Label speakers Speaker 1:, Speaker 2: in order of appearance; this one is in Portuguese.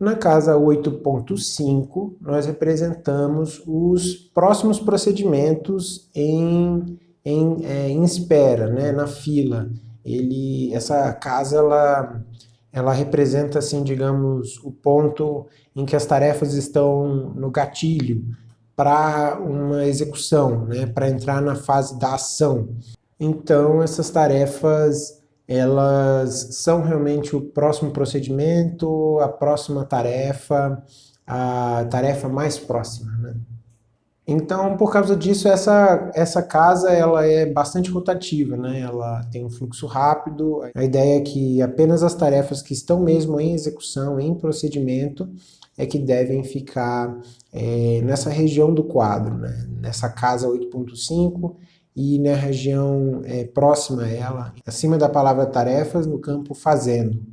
Speaker 1: Na casa 8.5, nós representamos os próximos procedimentos em, em, é, em espera, né, na fila. Ele, essa casa ela, ela representa, assim, digamos, o ponto em que as tarefas estão no gatilho para uma execução, né, para entrar na fase da ação. Então, essas tarefas elas são realmente o próximo procedimento, a próxima tarefa, a tarefa mais próxima. Né? Então, por causa disso, essa, essa casa ela é bastante rotativa, né? ela tem um fluxo rápido. A ideia é que apenas as tarefas que estão mesmo em execução, em procedimento, é que devem ficar é, nessa região do quadro, né? nessa casa 8.5, e na região é, próxima a ela, acima da palavra tarefas, no campo fazendo.